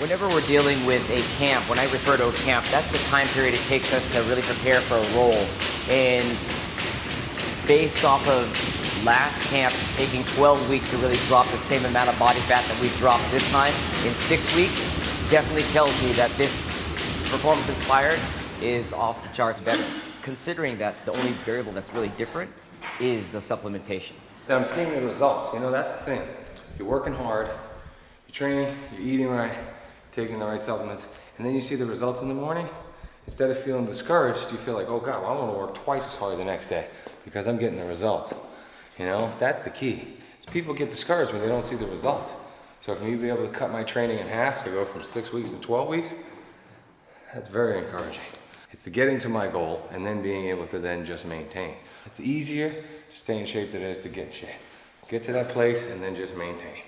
Whenever we're dealing with a camp, when I refer to a camp, that's the time period it takes us to really prepare for a role. And based off of last camp taking 12 weeks to really drop the same amount of body fat that we've dropped this time in six weeks, definitely tells me that this performance inspired is off the charts better. Considering that the only variable that's really different is the supplementation. I'm seeing the results, you know, that's the thing. You're working hard, you're training, you're eating right, taking the right supplements, and then you see the results in the morning. Instead of feeling discouraged, you feel like, oh God, well, I want to work twice as hard the next day because I'm getting the results. You know, that's the key. Is people get discouraged when they don't see the results. So for me to be able to cut my training in half to go from six weeks to 12 weeks, that's very encouraging. It's getting to my goal and then being able to then just maintain. It's easier to stay in shape than it is to get in shape. Get to that place and then just maintain.